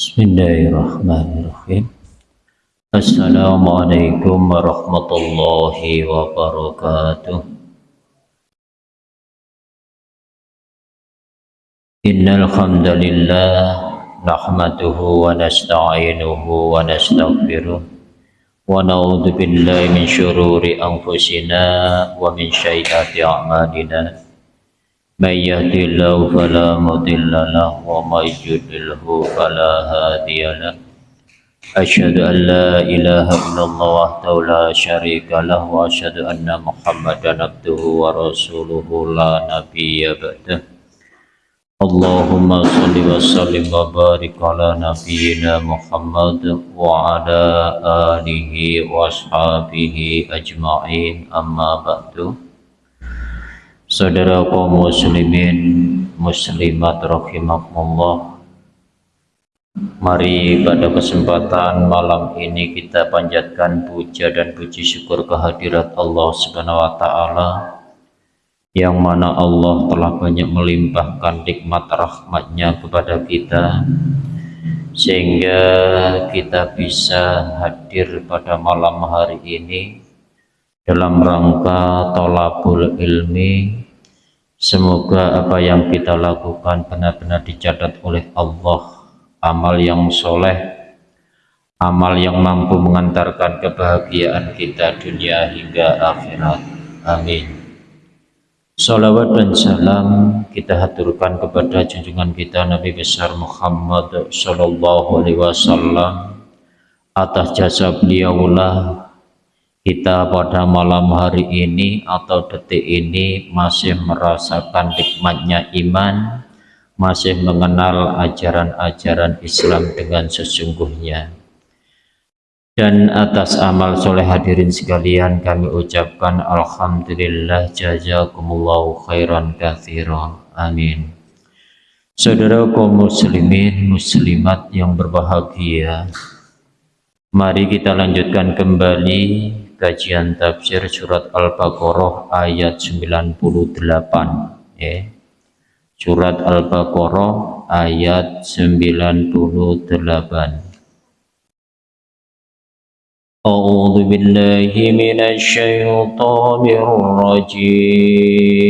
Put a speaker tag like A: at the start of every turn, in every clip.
A: Bismillahirrahmanirrahim. Assalamualaikum warahmatullahi wabarakatuh. Innal hamdalillah nahmaduhu wa nasta'inuhu wa nastaghfiruh. Wa na'udzu billahi min shururi anfusina wa min sayyiati a'malina من يهد الله فلا مضل له ومن يضلله فلا هادي له. أشهد أن لا إله إلا الله وحده لا شريك له وأشهد أن محمدا عبده ورسوله لا نبي بعده. اللهم صل وسلم وبارك على نبينا محمد وعلى آله وأصحابه أجمعين. أما بعد. Saudara kaum muslimin muslimat rahimakumullah. Mari pada kesempatan malam ini kita panjatkan puja dan puji syukur kehadirat Allah Subhanahu wa taala yang mana Allah telah banyak melimpahkan nikmat rahmatnya kepada kita sehingga kita bisa hadir pada malam hari ini dalam rangka tolabul ilmi Semoga apa yang kita lakukan benar-benar dicatat oleh Allah. Amal yang soleh amal yang mampu mengantarkan kebahagiaan kita dunia hingga akhirat. Amin. Salawat dan salam kita haturkan kepada junjungan kita Nabi besar Muhammad Sallallahu Alaihi Wasallam atas jasa beliaulah kita pada malam hari ini atau detik ini masih merasakan nikmatnya iman masih mengenal ajaran-ajaran Islam dengan sesungguhnya. Dan atas amal soleh hadirin sekalian kami ucapkan Alhamdulillah jazakumullahu khairan kathira amin. Saudara kaum muslimin muslimat yang berbahagia mari kita lanjutkan kembali kajian tafsir surat Al-Baqarah ayat 98 ya. Surat Al-Baqarah ayat 98. A'udzu billahi minasy syaithanir rajim.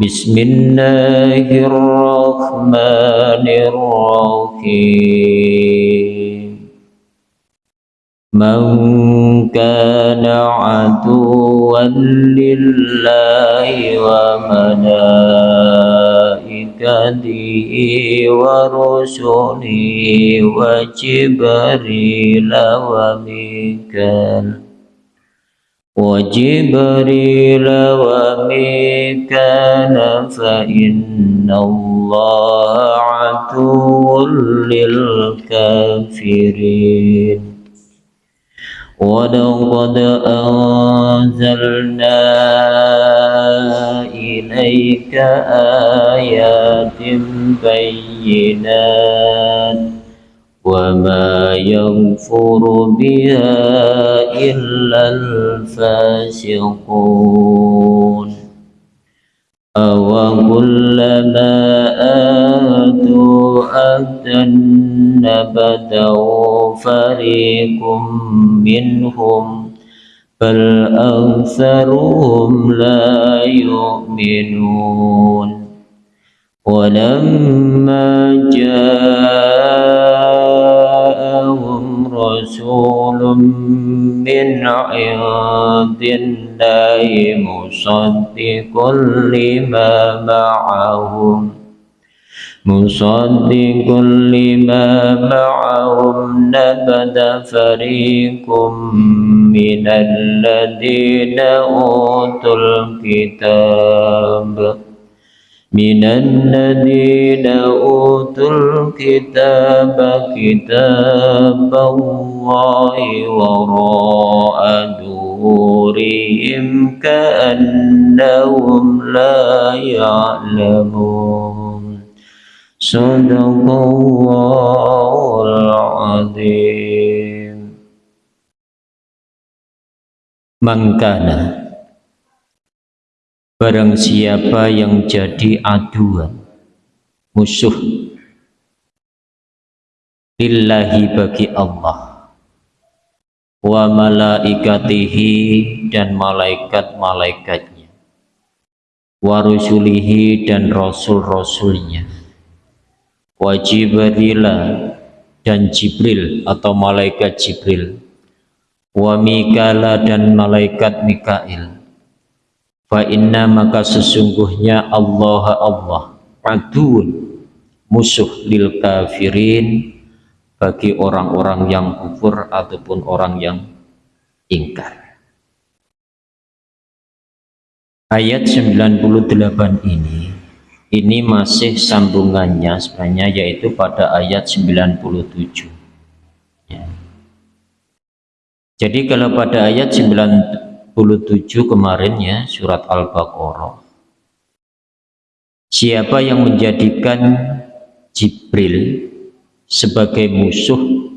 A: Bismillahirrahmanirrahim. من كان عدوا لله وملائكته ورسله وجبريل وميكال وجبريل وميكال فإن الله عدو للكافرين ولقد أنزلنا إليك آيات بينات وما يغفر بها إلا الفاسقون. أو كلما آتوا أهدا نبذوا فريق منهم بل أكثرهم لا يؤمنون. ولما جاءهم رسول من عند الله مصدق لما معهم مصدق لما معهم نبذ فريق من الذين أوتوا الكتاب. من الذين أوتوا الكتاب كتاب الله وراء ظهورهم كأنهم لا يعلمون. Azim Mangkana Barang siapa yang jadi aduan Musuh lillahi bagi Allah wa malaikatihi dan malaikat-malaikatnya wa rusulihi dan rasul-rasulnya wa jibrila dan Jibril atau malaikat Jibril. Wa Mikala dan malaikat Mikail. Fa inna maka sesungguhnya Allah Allah adun musuh lil kafirin bagi orang-orang yang kufur ataupun orang yang ingkar. Ayat 98 ini ini masih sambungannya sebenarnya yaitu pada ayat 97 ya. jadi kalau pada ayat 97 kemarin ya surat Al-Baqarah siapa yang menjadikan Jibril sebagai musuh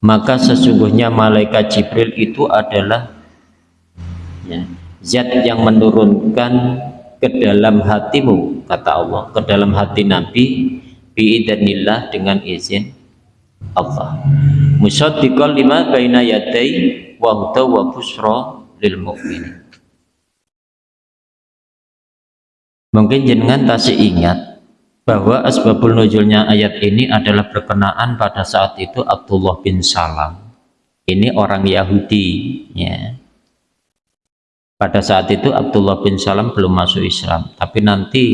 A: maka sesungguhnya malaikat Jibril itu adalah ya, zat yang menurunkan ke dalam hatimu kata Allah. Ke dalam hati Nabi biidznillah dengan izin Allah. Musaddiqan lima baina yadai wa huda wa busra lil mu'minin. Mungkin jenengan tasih ingat bahwa asbabul nuzulnya ayat ini adalah berkenaan pada saat itu Abdullah bin Salam. Ini orang Yahudi ya pada saat itu Abdullah bin Salam belum masuk Islam. Tapi nanti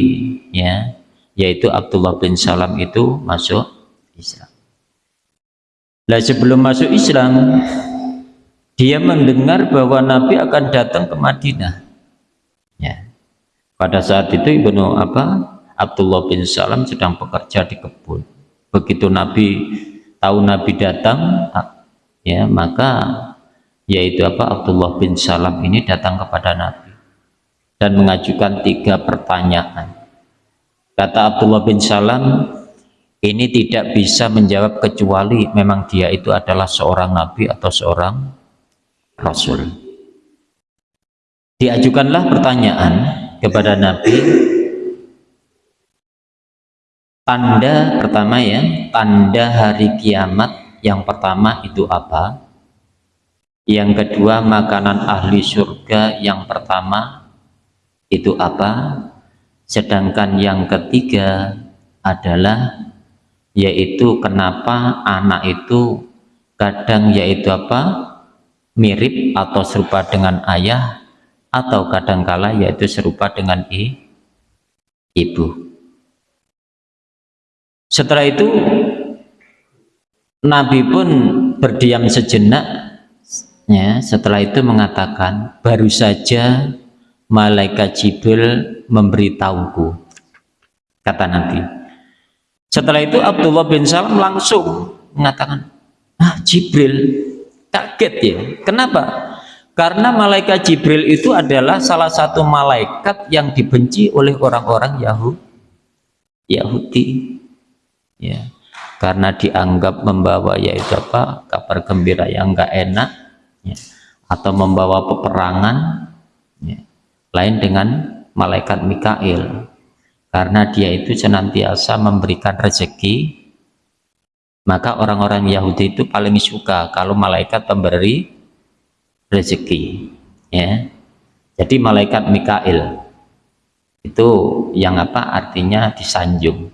A: ya yaitu Abdullah bin Salam itu masuk Islam. Nah sebelum masuk Islam dia mendengar bahwa Nabi akan datang ke Madinah. Ya. Pada saat itu Ibnu apa Abdullah bin Salam sedang bekerja di kebun. Begitu Nabi tahu Nabi datang ya maka yaitu apa? Abdullah bin Salam ini datang kepada Nabi dan mengajukan tiga pertanyaan. Kata Abdullah bin Salam ini tidak bisa menjawab kecuali memang dia itu adalah seorang Nabi atau seorang Rasul. Diajukanlah pertanyaan kepada Nabi. Tanda pertama ya tanda hari kiamat yang pertama itu apa yang kedua makanan ahli surga yang pertama itu apa? Sedangkan yang ketiga adalah yaitu kenapa anak itu kadang yaitu apa? Mirip atau serupa dengan ayah atau kadangkala yaitu serupa dengan i, ibu. Setelah itu Nabi pun berdiam sejenak ya setelah itu mengatakan baru saja malaikat Jibril memberitahuku kata Nabi. Setelah itu Abdullah bin Salam langsung mengatakan ah Jibril kaget ya. Kenapa? Karena malaikat Jibril itu adalah salah satu malaikat yang dibenci oleh orang-orang Yahudi. Ya karena dianggap membawa yaitu apa? Kabar gembira yang enggak enak ya, atau membawa peperangan ya, lain dengan malaikat Mikail. Karena dia itu senantiasa memberikan rezeki maka orang-orang Yahudi itu paling suka kalau malaikat pemberi rezeki ya. Jadi malaikat Mikail itu yang apa artinya disanjung.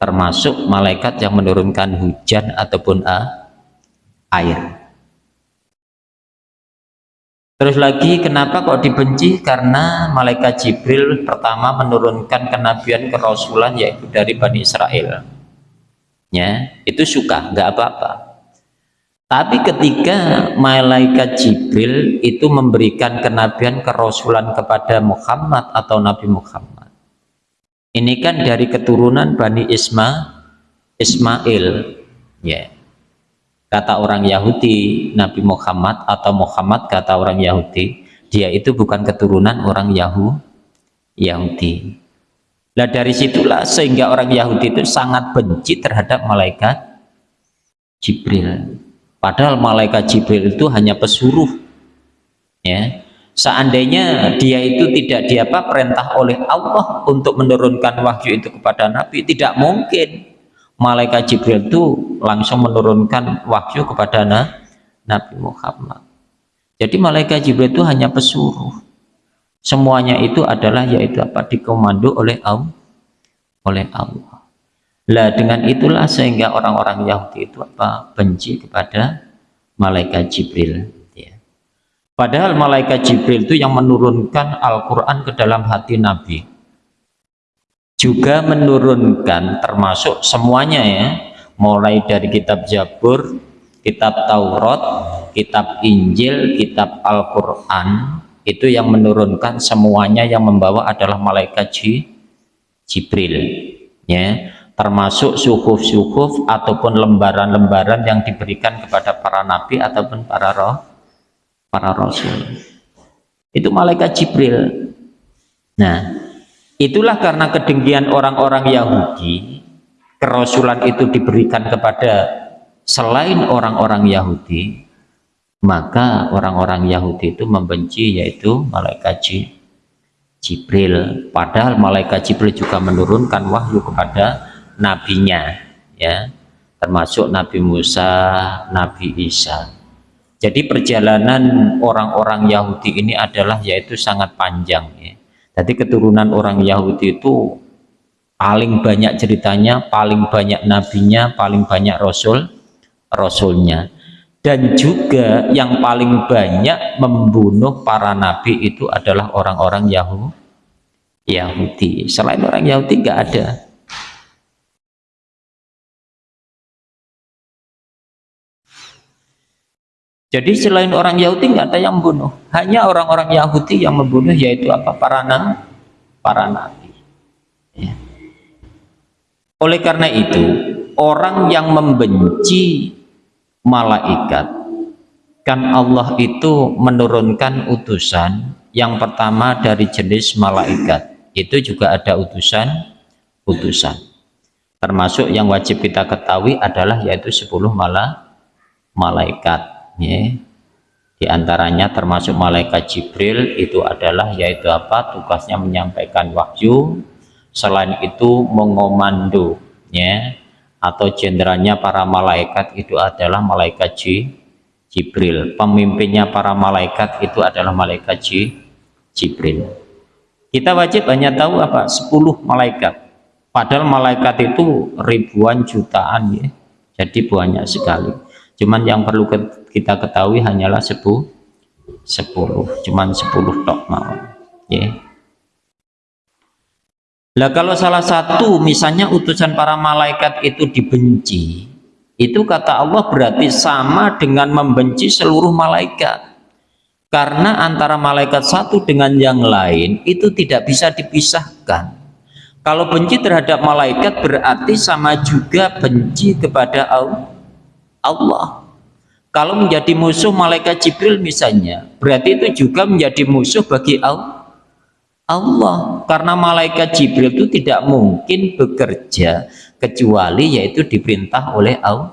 A: Termasuk malaikat yang menurunkan hujan ataupun uh, air Terus lagi kenapa kok dibenci? Karena malaikat Jibril pertama menurunkan kenabian kerasulan yaitu dari Bani Israel. Ya, itu suka, nggak apa-apa. Tapi ketika malaikat Jibril itu memberikan kenabian kerasulan kepada Muhammad atau Nabi Muhammad. Ini kan dari keturunan Bani Isma Ismail. Ya kata orang Yahudi Nabi Muhammad atau Muhammad kata orang Yahudi dia itu bukan keturunan orang Yahu Yahudi. Nah dari situlah sehingga orang Yahudi itu sangat benci terhadap malaikat Jibril. Padahal malaikat Jibril itu hanya pesuruh ya. Seandainya dia itu tidak diapa perintah oleh Allah untuk menurunkan wahyu itu kepada Nabi tidak mungkin malaikat Jibril itu langsung menurunkan wahyu kepada Nabi Muhammad. Jadi malaikat Jibril itu hanya pesuruh. Semuanya itu adalah yaitu apa? Dikomando oleh Allah oleh Allah. Lah dengan itulah sehingga orang-orang Yahudi itu apa? Benci kepada malaikat Jibril ya. padahal malaikat Jibril itu yang menurunkan Al-Quran ke dalam hati Nabi juga menurunkan termasuk semuanya ya. Mulai dari kitab Jabur kitab Taurat kitab Injil kitab Al-Quran itu yang menurunkan semuanya yang membawa adalah malaikat Jibril ya. Termasuk suhuf-suhuf ataupun lembaran-lembaran yang diberikan kepada para nabi ataupun para roh para rasul. Itu malaikat Jibril. Nah itulah karena kedengkian orang-orang Yahudi kerasulan itu diberikan kepada selain orang-orang Yahudi maka orang-orang Yahudi itu membenci yaitu malaikat Jibril padahal malaikat Jibril juga menurunkan wahyu kepada nabinya ya termasuk Nabi Musa Nabi Isa jadi perjalanan orang-orang Yahudi ini adalah yaitu sangat panjang. Jadi keturunan orang Yahudi itu paling banyak ceritanya paling banyak nabinya paling banyak rasul rasulnya. Dan juga yang paling banyak membunuh para nabi itu adalah orang-orang Yahudi Yahudi. Selain orang Yahudi nggak ada jadi selain orang Yahudi nggak ada yang membunuh. Hanya orang-orang Yahudi yang membunuh yaitu apa? Para nabi para nabi. Ya. oleh karena itu orang yang membenci malaikat kan Allah itu menurunkan utusan yang pertama dari jenis malaikat. Itu juga ada utusan utusan. Termasuk yang wajib kita ketahui adalah yaitu 10 malah malaikat ya. di antaranya termasuk malaikat Jibril itu adalah yaitu apa? Tugasnya menyampaikan wahyu. Selain itu mengomando ya. Atau jenderalnya para malaikat itu adalah malaikat Jibril. Pemimpinnya para malaikat itu adalah malaikat Jibril. Kita wajib hanya tahu apa? 10 malaikat. Padahal malaikat itu ribuan jutaan ya. Jadi banyak sekali cuman yang perlu kita ketahui hanyalah 10 10 cuman 10 tok mau ya Nah kalau salah satu misalnya utusan para malaikat itu dibenci, itu kata Allah berarti sama dengan membenci seluruh malaikat. Karena antara malaikat satu dengan yang lain itu tidak bisa dipisahkan. Kalau benci terhadap malaikat berarti sama juga benci kepada Allah. Kalau menjadi musuh malaikat Jibril misalnya, berarti itu juga menjadi musuh bagi Allah Allah. Karena malaikat Jibril itu tidak mungkin bekerja kecuali yaitu diperintah oleh Allah.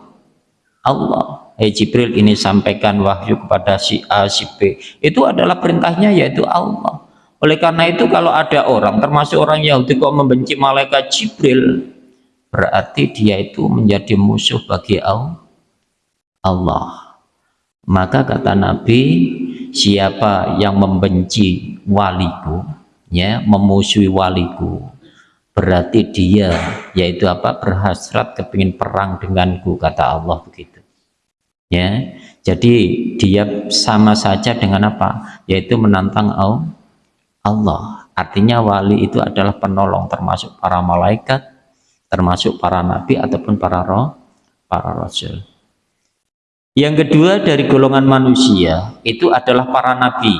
A: Eh Jibril ini sampaikan wahyu kepada si A si B. Itu adalah perintahnya yaitu Allah. Oleh karena itu kalau ada orang termasuk orang Yahudi kok membenci malaikat Jibril berarti dia itu menjadi musuh bagi Allah maka kata Nabi siapa yang membenci waliku ya memusuhi waliku berarti dia yaitu apa? Berhasrat kepingin perang denganku kata Allah begitu. Ya jadi dia sama saja dengan apa? Yaitu menantang Allah. Artinya wali itu adalah penolong termasuk para malaikat termasuk para nabi ataupun para roh para rasul yang kedua dari golongan manusia itu adalah para nabi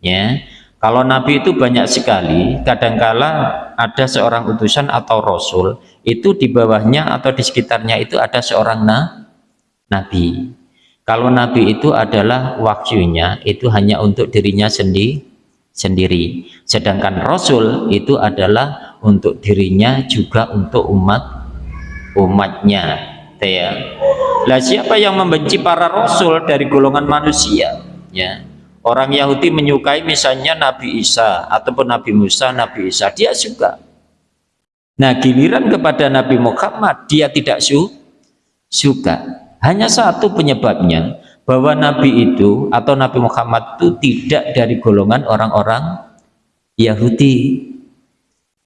A: ya kalau Nabi itu banyak sekali, kadangkala ada seorang utusan atau Rasul, itu di bawahnya atau di sekitarnya itu ada seorang na, Nabi. Kalau Nabi itu adalah wahyunya, itu hanya untuk dirinya sendi, sendiri. Sedangkan Rasul itu adalah untuk dirinya juga untuk umat umatnya. Ya. Lah siapa yang membenci para Rasul dari golongan manusia? Ya Orang Yahudi menyukai misalnya Nabi Isa ataupun Nabi Musa, Nabi Isa, dia suka. nah giliran kepada Nabi Muhammad dia tidak su suka hanya satu penyebabnya bahwa Nabi itu atau Nabi Muhammad itu tidak dari golongan orang-orang Yahudi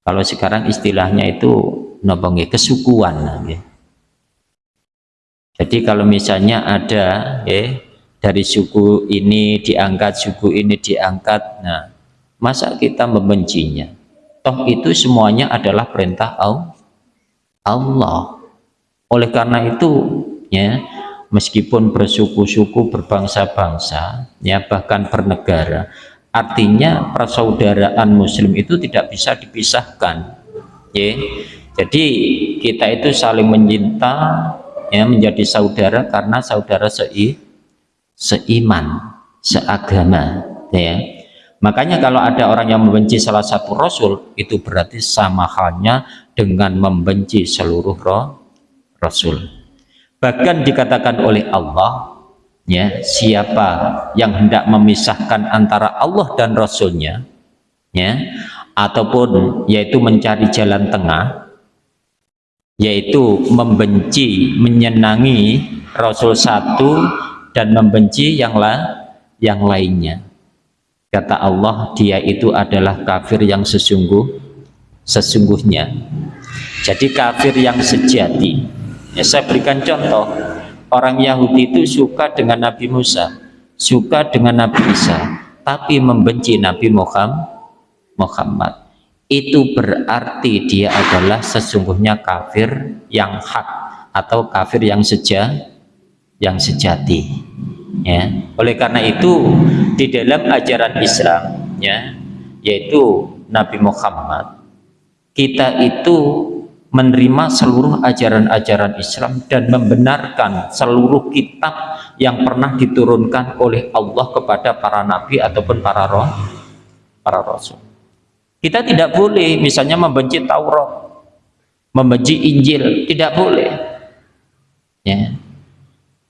A: kalau sekarang istilahnya itu nobongi kesukuan ya. Jadi kalau misalnya ada ya, dari suku ini diangkat suku ini diangkat nah masa kita membencinya? Toh itu semuanya adalah perintah Allah. Oleh karena itu ya meskipun bersuku-suku berbangsa-bangsa ya bahkan bernegara artinya persaudaraan muslim itu tidak bisa dipisahkan ya. Jadi kita itu saling mencinta ya menjadi saudara karena saudara sei seiman seagama ya. Makanya kalau ada orang yang membenci salah satu rasul itu berarti sama halnya dengan membenci seluruh roh rasul. Bahkan dikatakan oleh Allah ya siapa yang hendak memisahkan antara Allah dan Rasulnya ya ataupun yaitu mencari jalan tengah yaitu membenci menyenangi Rasul satu dan membenci yang la yang lainnya. Kata Allah dia itu adalah kafir yang sesungguh sesungguhnya. Jadi kafir yang sejati. Ya, saya berikan contoh, orang Yahudi itu suka dengan Nabi Musa, suka dengan Nabi Isa, tapi membenci Nabi Muhammad. Itu berarti dia adalah sesungguhnya kafir yang hak atau kafir yang seja, yang sejati. Ya, oleh karena itu di dalam ajaran Islam, ya, yaitu Nabi Muhammad, kita itu menerima seluruh ajaran-ajaran Islam dan membenarkan seluruh kitab yang pernah diturunkan oleh Allah kepada para nabi ataupun para roh para rasul. Kita tidak boleh misalnya membenci Taurat, membenci Injil, tidak boleh. Ya.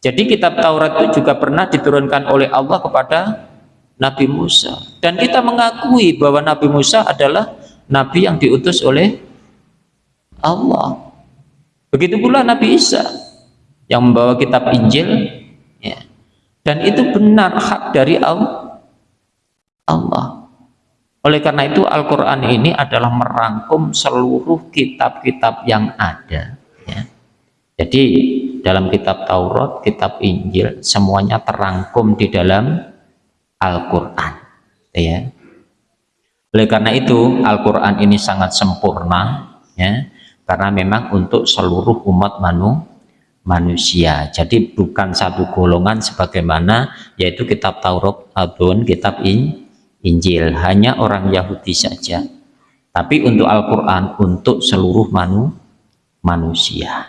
A: Jadi kitab Taurat itu juga pernah diturunkan oleh Allah kepada Nabi Musa dan kita mengakui bahwa Nabi Musa adalah nabi yang diutus oleh Allah. Begitu pula Nabi Isa yang membawa kitab Injil ya. Dan itu benar hak dari Allah. Oleh karena itu Al-Qur'an ini adalah merangkum seluruh kitab-kitab yang ada ya. Jadi dalam kitab Taurat, kitab Injil semuanya terangkum di dalam Al-Qur'an ya. Oleh karena itu Al-Qur'an ini sangat sempurna ya karena memang untuk seluruh umat manu, manusia jadi bukan satu golongan sebagaimana yaitu kitab Taurat ataupun kitab in, Injil hanya orang Yahudi saja. Tapi untuk Al-Quran untuk seluruh manu, manusia.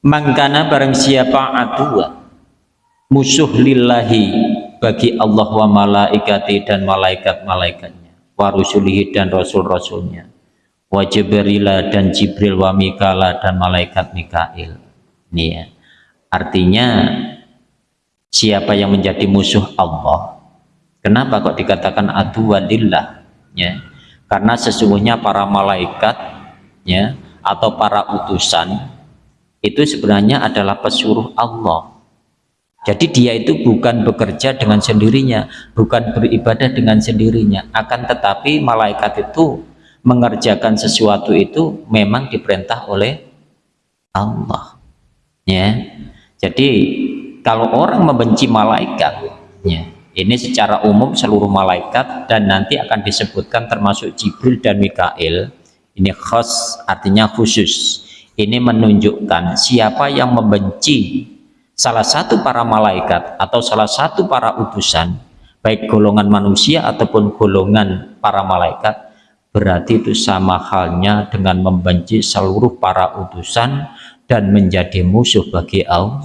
A: Mangkana barang siapa adua musuh lillahi bagi Allah wa malaikati dan malaikat-malaikatnya wa rusulihi dan rasul-rasulnya wa Jibrila dan Jibril wa Mikala dan malaikat Mikail. Ini ya. Artinya siapa yang menjadi musuh Allah kenapa kok dikatakan adu walillah ya. Karena sesungguhnya para malaikat ya atau para utusan itu sebenarnya adalah pesuruh Allah. Jadi dia itu bukan bekerja dengan sendirinya bukan beribadah dengan sendirinya. Akan tetapi malaikat itu mengerjakan sesuatu itu memang diperintah oleh Allah. Ya. Jadi kalau orang membenci malaikat ya ini secara umum seluruh malaikat dan nanti akan disebutkan termasuk Jibril dan Mikail. Ini khas artinya khusus. Ini menunjukkan siapa yang membenci salah satu para malaikat atau salah satu para utusan baik golongan manusia ataupun golongan para malaikat berarti itu sama halnya dengan membenci seluruh para utusan dan menjadi musuh bagi Allah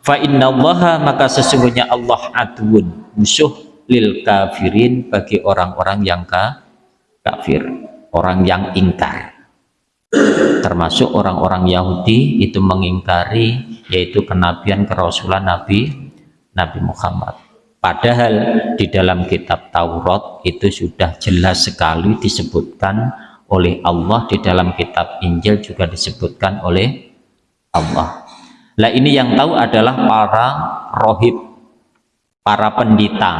A: fa innallaha maka sesungguhnya Allah adun musuh lil kafirin bagi orang-orang yang ka, kafir orang yang ingkar. Termasuk orang-orang Yahudi itu mengingkari yaitu kenabian kerasulan Nabi Nabi Muhammad. Padahal di dalam kitab Taurat itu sudah jelas sekali disebutkan oleh Allah di dalam kitab Injil juga disebutkan oleh Allah lah ini yang tahu adalah para rohib para pendita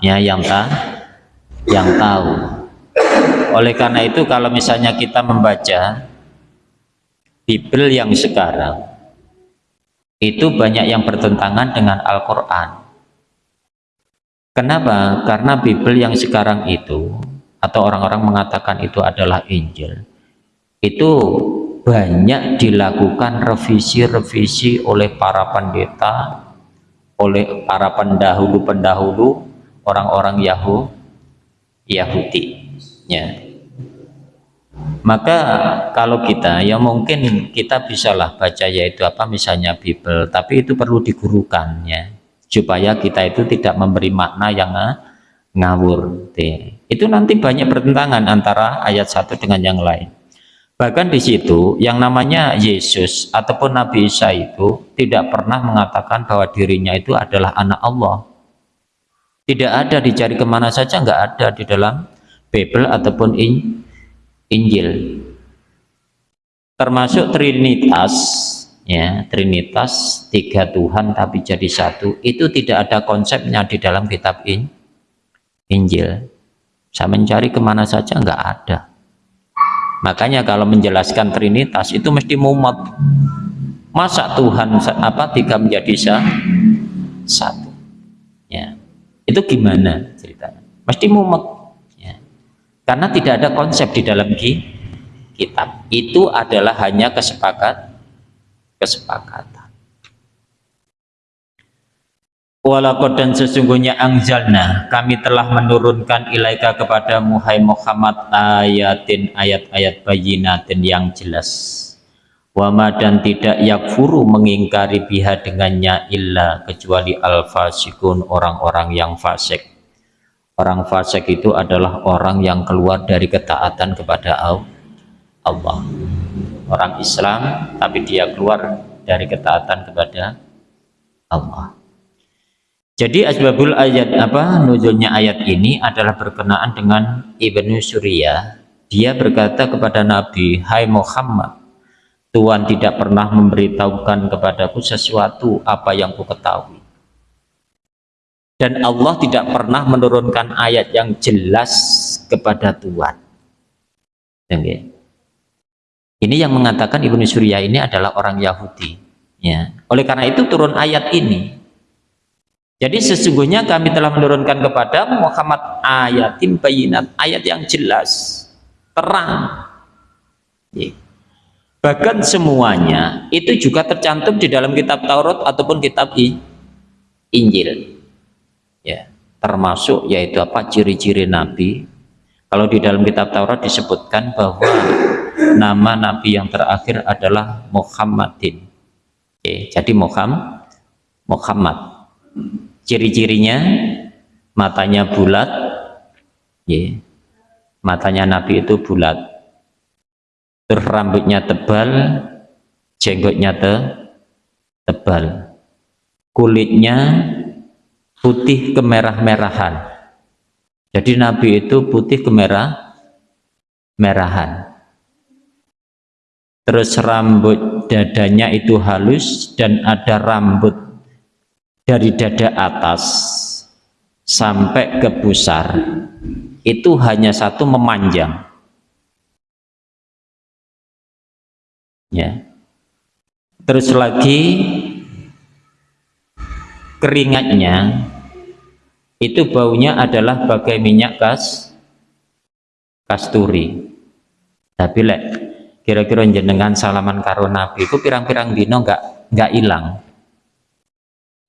A: ya yang tak yang tahu oleh karena itu kalau misalnya kita membaca Bible yang sekarang itu banyak yang bertentangan dengan Al-Quran kenapa? karena Bible yang sekarang itu atau orang-orang mengatakan itu adalah Injil itu banyak dilakukan revisi-revisi oleh para pendeta oleh para pendahulu-pendahulu orang-orang Yahudi Yahudi ya maka kalau kita ya mungkin kita bisalah baca yaitu apa misalnya Bible tapi itu perlu digurukan ya supaya kita itu tidak memberi makna yang ngawur. Itu nanti banyak pertentangan antara ayat satu dengan yang lain bahkan di situ yang namanya Yesus ataupun Nabi Isa itu tidak pernah mengatakan bahwa dirinya itu adalah anak Allah. Tidak ada dicari ke mana saja nggak ada di dalam Bible ataupun in, Injil. Termasuk Trinitas ya Trinitas tiga Tuhan tapi jadi satu itu tidak ada konsepnya di dalam kitab in, Injil. Saya mencari ke mana saja nggak ada makanya kalau menjelaskan Trinitas itu mesti mumet masa Tuhan apa tiga menjadi satu? Ya. Itu gimana ceritanya? Mesti mumet ya. karena tidak ada konsep di dalam kitab. Itu adalah hanya kesepakat kesepakatan Walakot dan sesungguhnya angzalna kami telah menurunkan ilaika kepada Muhai Muhammad ayatin ayat-ayat bayinatin yang jelas. Wama dan tidak yakfuru mengingkari biha dengannya illa kecuali al-fasikun orang-orang yang fasik. Orang fasik itu adalah orang yang keluar dari ketaatan kepada Allah. Orang Islam tapi dia keluar dari ketaatan kepada Allah jadi asbabul ayat apa nuzulnya ayat ini adalah berkenaan dengan Ibnu Surya. Dia berkata kepada Nabi, "Hai Muhammad, Tuhan tidak pernah memberitahukan kepadaku sesuatu apa yang ku ketahui." Dan Allah tidak pernah menurunkan ayat yang jelas kepada Tuhan. Ini yang mengatakan Ibnu Surya ini adalah orang Yahudi. Ya. Oleh karena itu turun ayat ini jadi sesungguhnya kami telah menurunkan kepada Muhammad ayatin bayinat, ayat yang jelas, terang. Bahkan semuanya itu juga tercantum di dalam kitab Taurat ataupun kitab Injil. Ya, termasuk yaitu apa ciri-ciri nabi. Kalau di dalam kitab Taurat disebutkan bahwa nama nabi yang terakhir adalah Muhammadin. Oke, jadi Muhammad Muhammad ciri-cirinya matanya bulat ya matanya Nabi itu bulat. Terus rambutnya tebal jenggotnya te, tebal. Kulitnya putih kemerah-merahan. Jadi Nabi itu putih kemerah merahan terus rambut dadanya itu halus dan ada rambut dari dada atas sampai ke pusar itu hanya satu memanjang. Ya. Terus lagi keringatnya itu baunya adalah bagai minyak kas kasturi. Tapi lek kira-kira jenengan salaman karo nabi itu pirang-pirang dino enggak enggak hilang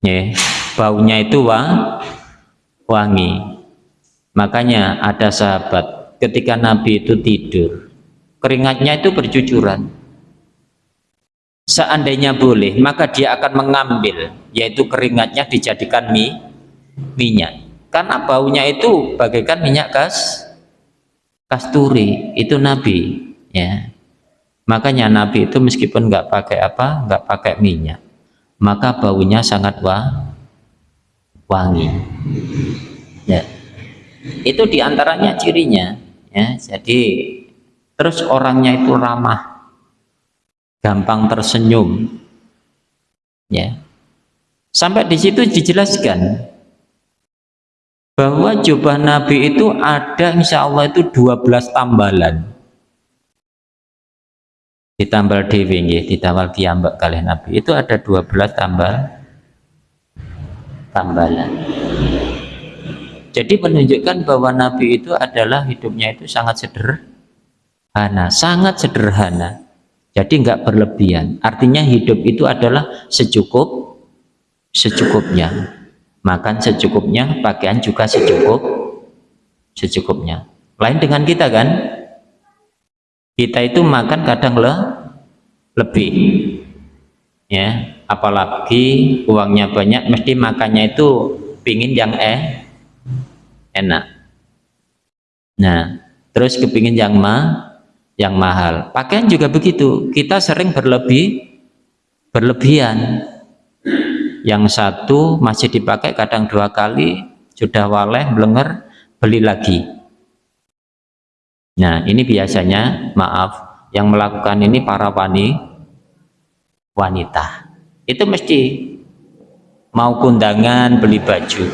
A: ya, baunya itu wah, wangi. Makanya ada sahabat ketika Nabi itu tidur keringatnya itu bercucuran. Seandainya boleh maka dia akan mengambil yaitu keringatnya dijadikan mie minyak. Karena baunya itu bagaikan minyak kas kasturi itu Nabi ya. Makanya Nabi itu meskipun nggak pakai apa nggak pakai minyak maka baunya sangat wa, wangi. Ya. Itu di antaranya cirinya ya. Jadi terus orangnya itu ramah gampang tersenyum ya. Sampai di situ dijelaskan bahwa jubah Nabi itu ada insya Allah itu 12 tambalan ditambal dewi ditambal kiambak kalian Nabi. Itu ada 12 tambal tambalan. Jadi menunjukkan bahwa Nabi itu adalah hidupnya itu sangat sederhana sangat sederhana. Jadi enggak berlebihan. Artinya hidup itu adalah secukup secukupnya. Makan secukupnya pakaian juga secukup secukupnya. Lain dengan kita kan kita itu makan kadang le, lebih. Ya apalagi uangnya banyak mesti makannya itu pingin yang eh enak. Nah terus kepingin yang ma yang mahal. Pakaian juga begitu. Kita sering berlebih berlebihan. Yang satu masih dipakai kadang dua kali sudah waleh belenger beli lagi nah ini biasanya maaf yang melakukan ini para wani wanita. Itu mesti mau kundangan beli baju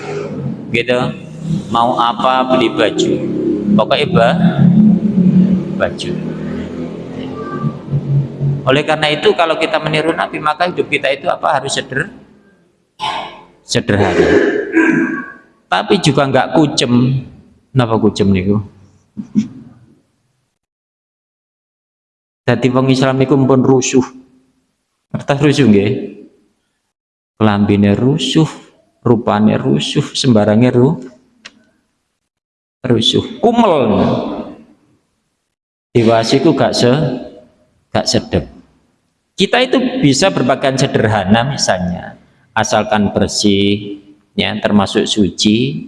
A: gitu. Mau apa beli baju. Pokoknya bah, baju. Oleh karena itu kalau kita meniru Nabi maka hidup kita itu apa? Harus seder sederhana. Tapi juga nggak kucem. Kenapa kucem niku jadi wong Islam itu pun rusuh. Kertas rusuh nggih. Kelambine rusuh rupane rusuh sembarangnya ruh rusuh. Kumel. Diwasiku gak se gak sedep. Kita itu bisa berpakaian sederhana misalnya asalkan bersih ya termasuk suci.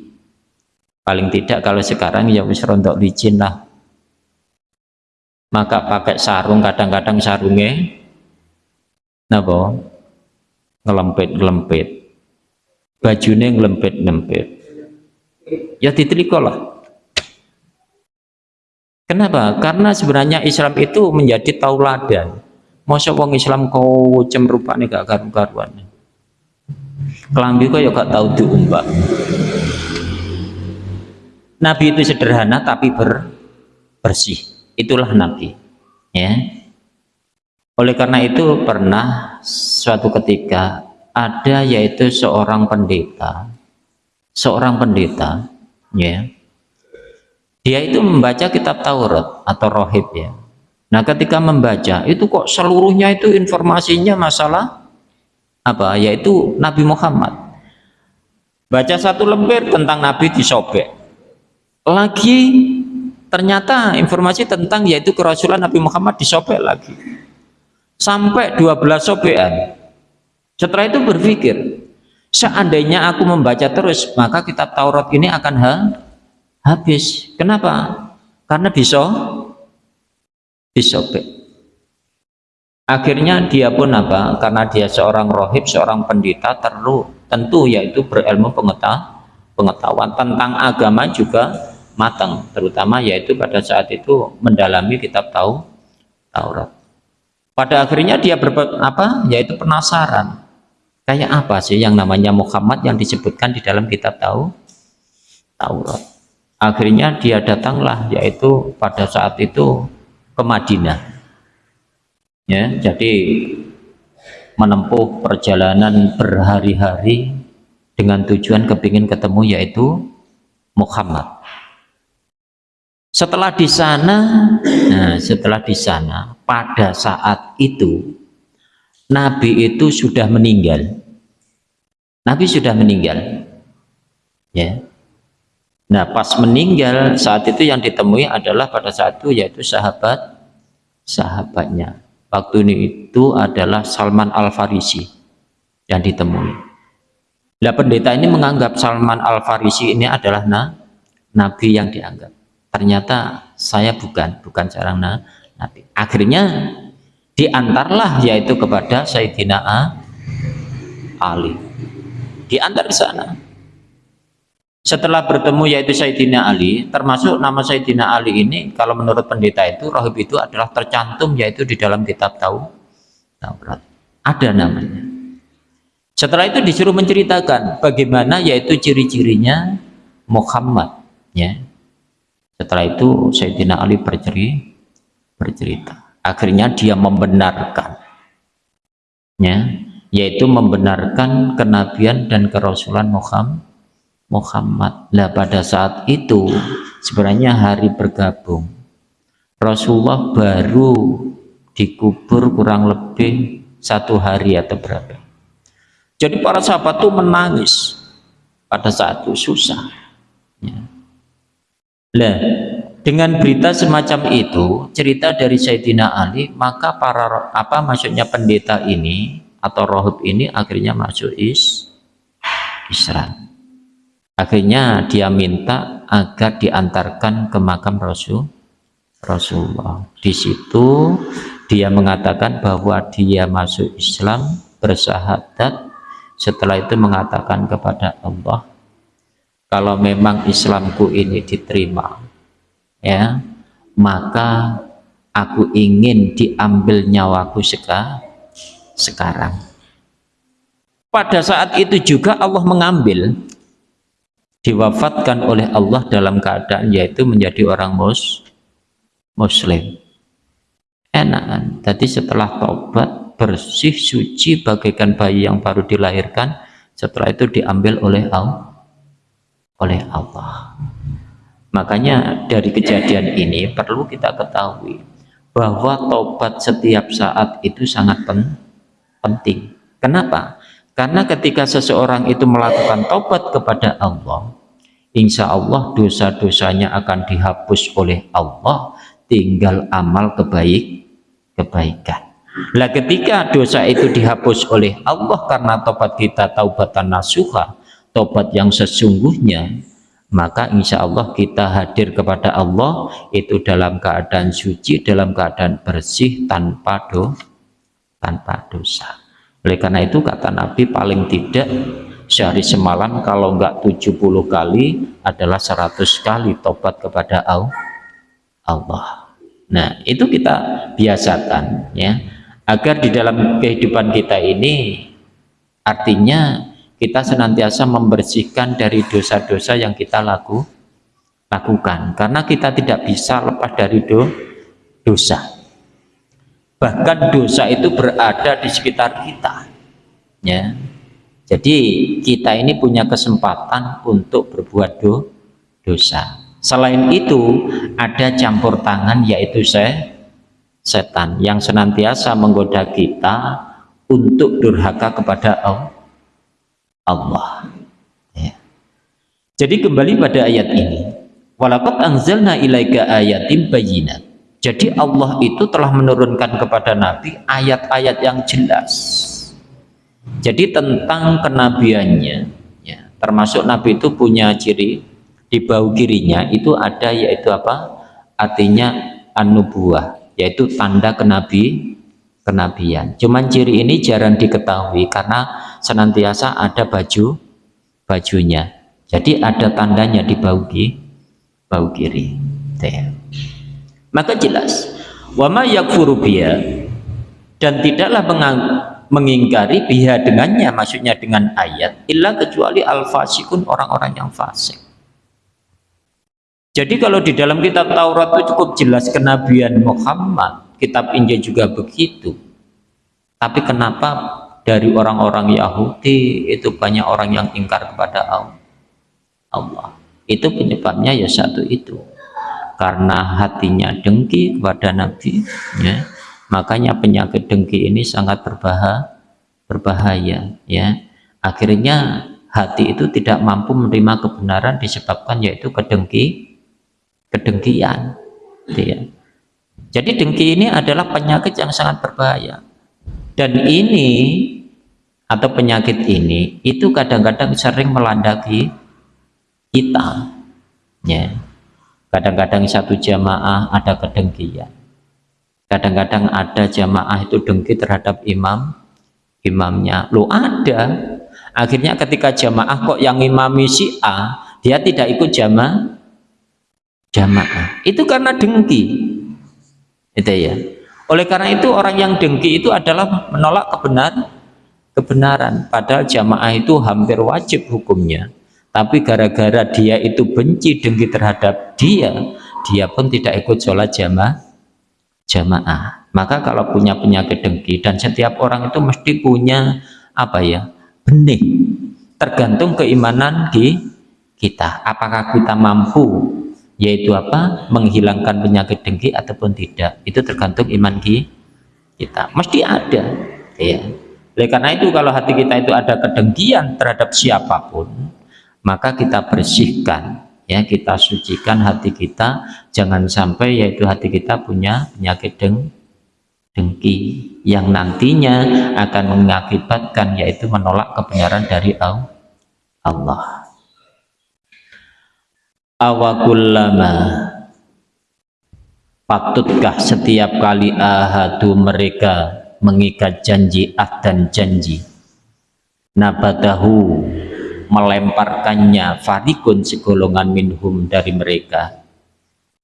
A: Paling tidak kalau sekarang ya wis rontok licin lah maka pakai sarung kadang-kadang sarungnya napa ngelempit-ngelempit bajunya ngelempit-ngelempit ya diteliko lah Kenapa? Karena sebenarnya Islam itu menjadi tauladan. Masa wong Islam kau cem rupane gak karu-karuan. Kelambi kok ya gak tahu diumbak. Nabi itu sederhana tapi ber, bersih. Itulah Nabi. Ya. Oleh karena itu pernah suatu ketika ada yaitu seorang pendeta, seorang pendeta, ya, dia itu membaca kitab Taurat atau rohib ya nah ketika membaca itu kok seluruhnya itu informasinya masalah apa yaitu Nabi Muhammad baca satu lembar tentang Nabi disobek lagi ternyata informasi tentang yaitu kerasulan Nabi Muhammad disobek lagi. Sampai 12 sobekan setelah itu berpikir seandainya aku membaca terus maka kitab Taurat ini akan ha habis. Kenapa? Karena bisa disobek akhirnya dia pun apa? Karena dia seorang rohib seorang pendeta terlu tentu yaitu berilmu pengetahuan pengetahuan tentang agama juga matang terutama yaitu pada saat itu mendalami kitab tahu Taurat. Pada akhirnya dia ber, apa yaitu penasaran kayak apa sih yang namanya Muhammad yang disebutkan di dalam kitab tahu Taurat. Akhirnya dia datanglah yaitu pada saat itu ke Madinah. Ya jadi menempuh perjalanan berhari-hari dengan tujuan kepingin ketemu yaitu Muhammad setelah di sana nah setelah di sana pada saat itu Nabi itu sudah meninggal Nabi sudah meninggal ya Nah pas meninggal saat itu yang ditemui adalah pada saat itu yaitu sahabat sahabatnya. Waktu ini itu adalah Salman Al Farisi yang ditemui. Nah pendeta ini menganggap Salman Al Farisi ini adalah na, nabi yang dianggap. Ternyata saya bukan, bukan seorang na, nabi. Akhirnya diantarlah yaitu kepada Sayyidina Ali. Diantar ke sana setelah bertemu yaitu Sayyidina Ali termasuk nama Sayyidina Ali ini kalau menurut pendeta itu rohib itu adalah tercantum yaitu di dalam kitab tahu Taurat ada namanya setelah itu disuruh menceritakan bagaimana yaitu ciri-cirinya Muhammad ya setelah itu Sayyidina Ali bercerita bercerita akhirnya dia membenarkan ya yaitu membenarkan kenabian dan kerasulan Muhammad Muhammad. Lah pada saat itu sebenarnya hari bergabung. Rasulullah baru dikubur kurang lebih satu hari atau berapa. Jadi para sahabat itu menangis pada saat itu susah. Ya. Lah dengan berita semacam itu, cerita dari Sayyidina Ali, maka para apa maksudnya pendeta ini atau rohib ini akhirnya masuk is Islam. Akhirnya dia minta agar diantarkan ke makam Rasul Rasulullah. Di situ dia mengatakan bahwa dia masuk Islam, bersahadat, setelah itu mengatakan kepada Allah, kalau memang Islamku ini diterima, ya, maka aku ingin diambil nyawaku seka, sekarang. Pada saat itu juga Allah mengambil diwafatkan oleh Allah dalam keadaan yaitu menjadi orang mus muslim. Enakan. Tadi setelah tobat bersih suci bagaikan bayi yang baru dilahirkan setelah itu diambil oleh Allah oleh Allah makanya dari kejadian ini perlu kita ketahui bahwa tobat setiap saat itu sangat pen penting kenapa? Karena ketika seseorang itu melakukan tobat kepada Allah, insya Allah dosa-dosanya akan dihapus oleh Allah, tinggal amal kebaik kebaikan. Nah ketika dosa itu dihapus oleh Allah karena tobat kita taubatan nasuha, tobat yang sesungguhnya, maka insya Allah kita hadir kepada Allah itu dalam keadaan suci, dalam keadaan bersih tanpa do, tanpa dosa. Oleh karena itu kata Nabi paling tidak sehari semalam kalau enggak 70 kali adalah 100 kali tobat kepada Allah. Nah, itu kita biasakan ya agar di dalam kehidupan kita ini artinya kita senantiasa membersihkan dari dosa-dosa yang kita laku, lakukan. Karena kita tidak bisa lepas dari do, dosa. Bahkan dosa itu berada di sekitar kita ya. Jadi kita ini punya kesempatan untuk berbuat do, dosa. Selain itu ada campur tangan yaitu saya setan yang senantiasa menggoda kita untuk durhaka kepada Allah ya. jadi kembali pada ayat ini walakat anzalna ilaika ayatim bayinat jadi Allah itu telah menurunkan kepada Nabi ayat-ayat yang jelas. Jadi tentang kenabiannya, ya, termasuk Nabi itu punya ciri di bau kirinya itu ada yaitu apa? Artinya anubuah, yaitu tanda kenabi kenabian. Cuman ciri ini jarang diketahui karena senantiasa ada baju bajunya. Jadi ada tandanya di bau kiri, bau kiri. Maka jelas wama yakfuru dan tidaklah mengingkari biha dengannya maksudnya dengan ayat illa kecuali al-fasikun orang-orang yang fasik jadi kalau di dalam kitab Taurat itu cukup jelas kenabian Muhammad kitab Injil juga begitu. Tapi kenapa dari orang-orang Yahudi itu banyak orang yang ingkar kepada Allah? Itu penyebabnya ya satu itu. Karena hatinya dengki kepada Nabi ya. Makanya penyakit dengki ini sangat berbahaya berbahaya ya. Akhirnya hati itu tidak mampu menerima kebenaran disebabkan yaitu kedengki kedengkian gitu ya jadi dengki ini adalah penyakit yang sangat berbahaya. Dan ini atau penyakit ini itu kadang-kadang sering melanda kita ya. Kadang-kadang satu jamaah ada kedengkian. Kadang-kadang ada jamaah itu dengki terhadap imam imamnya. Lo ada. Akhirnya ketika jamaah kok yang imami si A dia tidak ikut jamaah jamaah. Itu karena dengki itu ya. Oleh karena itu orang yang dengki itu adalah menolak kebenaran kebenaran. Padahal jamaah itu hampir wajib hukumnya. Tapi gara-gara dia itu benci dengki terhadap dia dia pun tidak ikut sholat jamaah jamaah. Maka kalau punya penyakit dengki dan setiap orang itu mesti punya apa ya benih. Tergantung keimanan di kita. Apakah kita mampu yaitu apa? Menghilangkan penyakit dengki ataupun tidak. Itu tergantung iman kita. Mesti ada. Ya oleh karena itu kalau hati kita itu ada kedengkian terhadap siapa pun maka kita bersihkan. Ya kita sucikan hati kita. Jangan sampai yaitu hati kita punya penyakit deng dengki. Yang nantinya akan mengakibatkan yaitu menolak kebenaran dari Allah awakullama patutkah setiap kali ahadu mereka mengikat janji ah dan janji? Nabatahu melemparkannya farikun segolongan minhum dari mereka.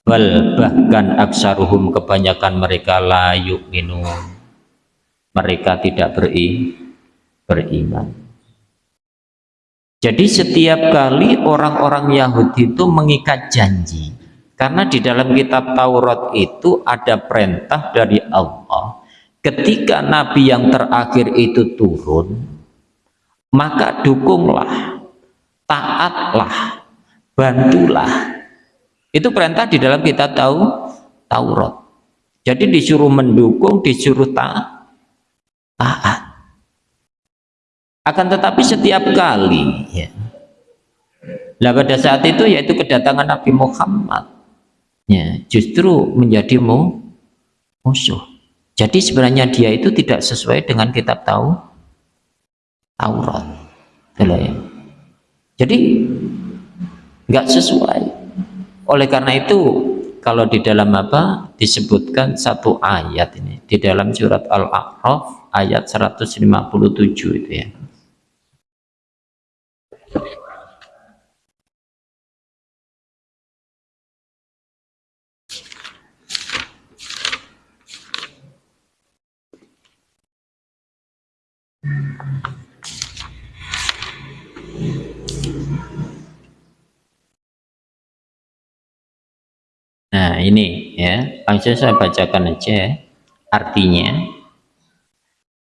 A: Bal bahkan aksaruhum kebanyakan mereka layuk minum mereka tidak beri beriman jadi setiap kali orang-orang Yahudi itu mengikat janji. Karena di dalam kitab Taurat itu ada perintah dari Allah. Ketika Nabi yang terakhir itu turun, maka dukunglah, taatlah, bantulah. Itu perintah di dalam kita tahu Taurat. Jadi disuruh mendukung, disuruh taat akan tetapi setiap kali ya. Lah pada saat itu yaitu kedatangan Nabi Muhammad ya justru menjadi mu, musuh. Jadi sebenarnya dia itu tidak sesuai dengan kitab tahu Taurat. Ya. jadi nggak sesuai. Oleh karena itu kalau di dalam apa disebutkan satu ayat ini di dalam surat Al-A'raf ayat 157 itu ya Nah ini ya, langsung saya bacakan aja artinya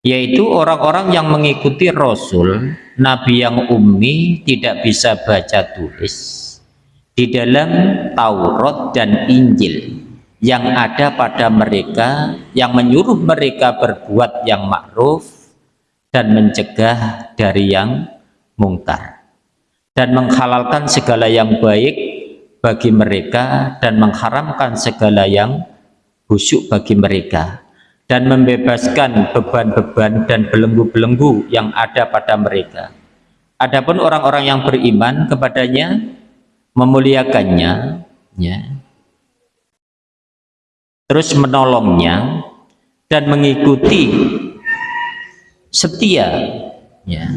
A: yaitu orang-orang yang mengikuti Rasul Nabi yang ummi tidak bisa baca tulis di dalam Taurat dan Injil yang ada pada mereka yang menyuruh mereka berbuat yang ma'ruf dan mencegah dari yang mungkar dan menghalalkan segala yang baik bagi mereka dan mengharamkan segala yang busuk bagi mereka dan membebaskan beban-beban dan belenggu-belenggu yang ada pada mereka. Adapun orang-orang yang beriman kepadanya memuliakannya ya, terus menolongnya dan mengikuti setia ya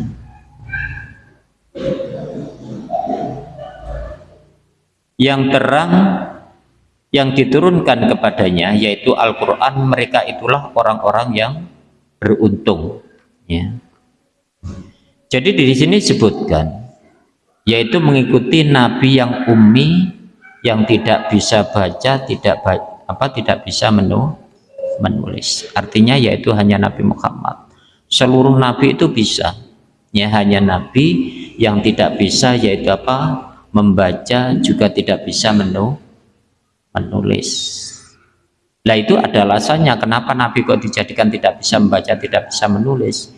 A: yang terang yang diturunkan kepadanya yaitu Al-Quran mereka itulah orang-orang yang beruntung. Ya. jadi di sini disebutkan yaitu mengikuti Nabi yang ummi yang tidak bisa baca tidak apa tidak bisa menu, menulis. Artinya yaitu hanya Nabi Muhammad. Seluruh Nabi itu bisa. Ya hanya Nabi yang tidak bisa yaitu apa membaca juga tidak bisa menu, menulis. Nah itu ada alasannya kenapa Nabi kok dijadikan tidak bisa membaca tidak bisa menulis?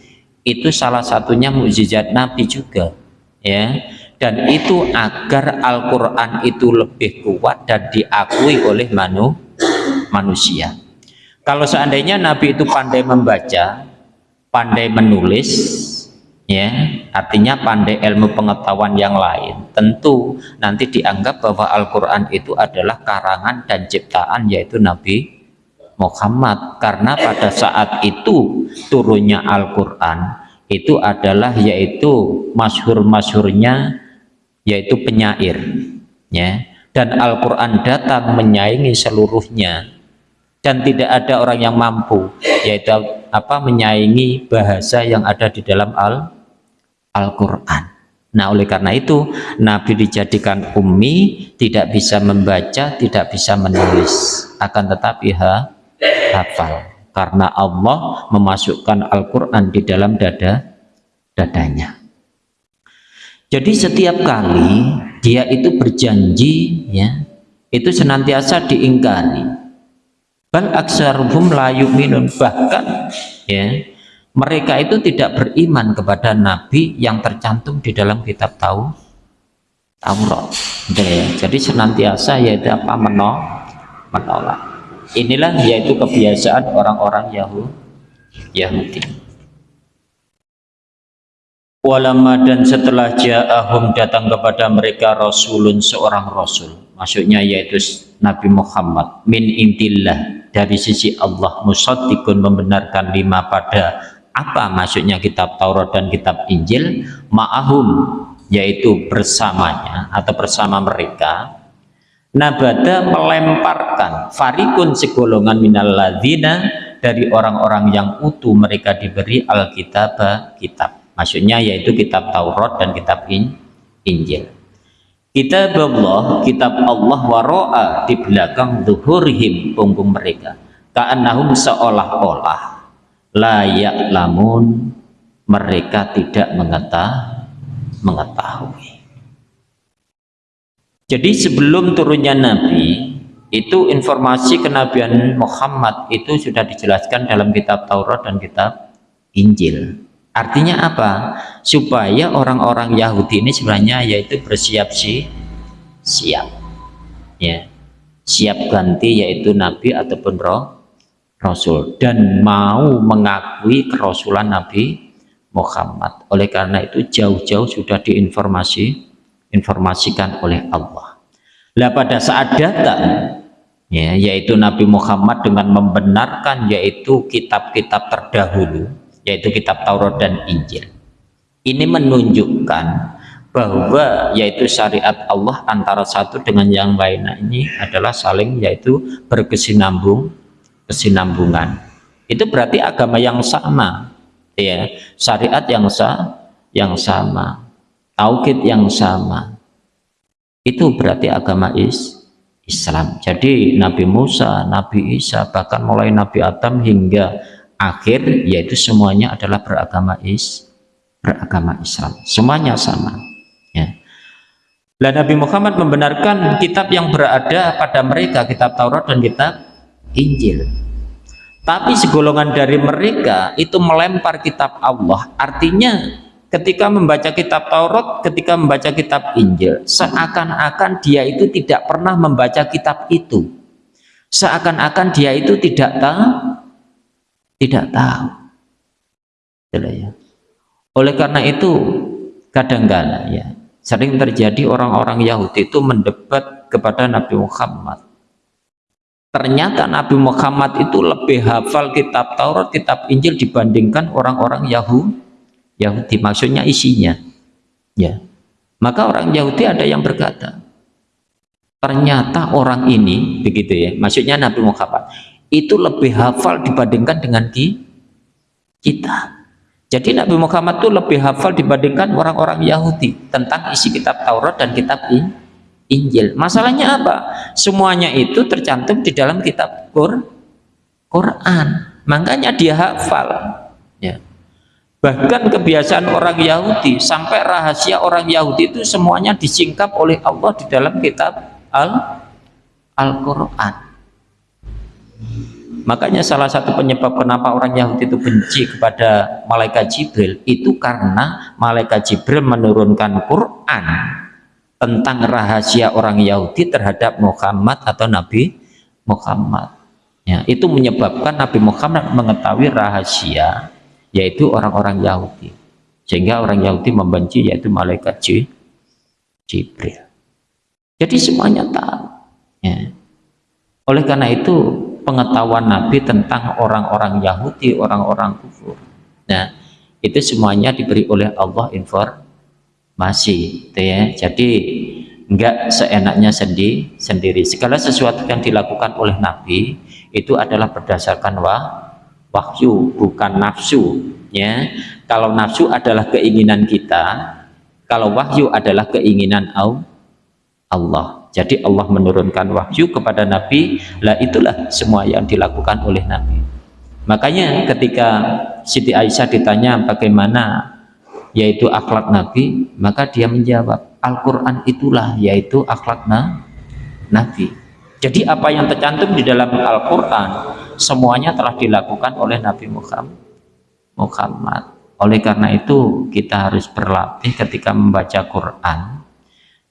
A: Itu salah satunya mukjizat Nabi juga ya. Dan itu agar Al-Quran itu lebih kuat dan diakui oleh manu, manusia. Kalau seandainya Nabi itu pandai membaca pandai menulis ya artinya pandai ilmu pengetahuan yang lain. Tentu nanti dianggap bahwa Al-Quran itu adalah karangan dan ciptaan yaitu Nabi Muhammad. Karena pada saat itu turunnya Al-Quran itu adalah yaitu masyhur-masyhurnya yaitu penyair. Ya dan Al-Quran datang menyaingi seluruhnya. Dan tidak ada orang yang mampu yaitu apa menyaingi bahasa yang ada di dalam Al Al-Quran. Nah oleh karena itu Nabi dijadikan ummi tidak bisa membaca tidak bisa menulis. Akan tetapi ha, hafal. Karena Allah memasukkan Al-Quran di dalam dada dadanya. Jadi setiap kali dia itu berjanji ya itu senantiasa diingkari. Bal aksaruhum la yu'minun. Bahkan ya mereka itu tidak beriman kepada nabi yang tercantum di dalam kitab tahu Taurat. Ya. jadi senantiasa yaitu apa? Menolak menolak. Inilah yaitu kebiasaan orang-orang Yahudi. Walama dan setelah ja'ahum datang kepada mereka Rasulun seorang Rasul. Maksudnya yaitu Nabi Muhammad. Min intillah dari sisi Allah. Musaddiqun membenarkan lima pada apa maksudnya kitab Taurat dan kitab Injil? Ma'ahum yaitu bersamanya atau bersama mereka. Nabada melemparkan farikun segolongan minal ladina dari orang-orang yang utuh mereka diberi alkitab kitab. Maksudnya yaitu kitab Taurat dan kitab Injil. Kitab Allah kitab Allah waro'a di belakang zuhurhim punggung mereka. Ka'annahum seolah-olah layak lamun mereka tidak mengetahui mengetahui jadi sebelum turunnya Nabi itu informasi kenabian Muhammad itu sudah dijelaskan dalam kitab Taurat dan kitab Injil Artinya apa? Supaya orang-orang Yahudi ini sebenarnya yaitu bersiap si siap. Ya. Siap ganti yaitu nabi ataupun roh rasul dan mau mengakui kerasulan Nabi Muhammad. Oleh karena itu jauh-jauh sudah diinformasi informasikan oleh Allah. Lah pada saat datang ya yaitu Nabi Muhammad dengan membenarkan yaitu kitab-kitab terdahulu yaitu kitab Taurat dan Injil ini menunjukkan bahwa yaitu syariat Allah antara satu dengan yang lain nah, ini adalah saling yaitu berkesinambung kesinambungan. Itu berarti agama yang sama ya. Syariat yang sa yang sama. Tauhid yang sama. Itu berarti agama is Islam. Jadi Nabi Musa Nabi Isa bahkan mulai Nabi Adam hingga akhir yaitu semuanya adalah beragama is beragama Islam. Semuanya sama ya. Dan Nabi Muhammad membenarkan kitab yang berada pada mereka kitab Taurat dan kitab Injil. Tapi segolongan dari mereka itu melempar kitab Allah. Artinya ketika membaca kitab Taurat ketika membaca kitab Injil seakan-akan dia itu tidak pernah membaca kitab itu. Seakan-akan dia itu tidak tahu tidak tahu. Ya. oleh karena itu kadang-kala ya. Sering terjadi orang-orang Yahudi itu mendebat kepada Nabi Muhammad ternyata Nabi Muhammad itu lebih hafal kitab Taurat, kitab Injil dibandingkan orang-orang Yahudi Yahudi maksudnya isinya. Ya. Maka orang Yahudi ada yang berkata ternyata orang ini begitu ya maksudnya Nabi Muhammad itu lebih hafal dibandingkan dengan kita. Jadi Nabi Muhammad itu lebih hafal dibandingkan orang-orang Yahudi tentang isi kitab Taurat dan kitab Injil masalahnya apa? semuanya itu tercantum di dalam kitab Quran. Makanya dia hafal. Ya. bahkan kebiasaan orang Yahudi sampai rahasia orang Yahudi itu semuanya disingkap oleh Allah di dalam kitab Al-Quran. Makanya salah satu penyebab kenapa orang Yahudi itu benci kepada malaikat Jibril itu karena malaikat Jibril menurunkan Quran tentang rahasia orang Yahudi terhadap Muhammad atau Nabi Muhammad. Ya, itu menyebabkan Nabi Muhammad mengetahui rahasia yaitu orang-orang Yahudi. Sehingga orang Yahudi membenci yaitu malaikat Jibril. Jadi semuanya tahu. Ya. Oleh karena itu pengetahuan Nabi tentang orang-orang Yahudi, orang-orang kufur. Nah, itu semuanya diberi oleh Allah informasi. Masih gitu ya. Jadi enggak seenaknya sendi, sendiri. Segala sesuatu yang dilakukan oleh Nabi itu adalah berdasarkan wah, wahyu bukan nafsu ya. Kalau nafsu adalah keinginan kita kalau wahyu adalah keinginan Allah. Jadi Allah menurunkan wahyu kepada Nabi lah itulah semua yang dilakukan oleh Nabi. Makanya ketika Siti Aisyah ditanya bagaimana yaitu akhlak Nabi maka dia menjawab Al-Quran itulah yaitu akhlak Nabi. Jadi apa yang tercantum di dalam Al-Quran semuanya telah dilakukan oleh Nabi Muhammad oleh karena itu kita harus berlatih ketika membaca Quran.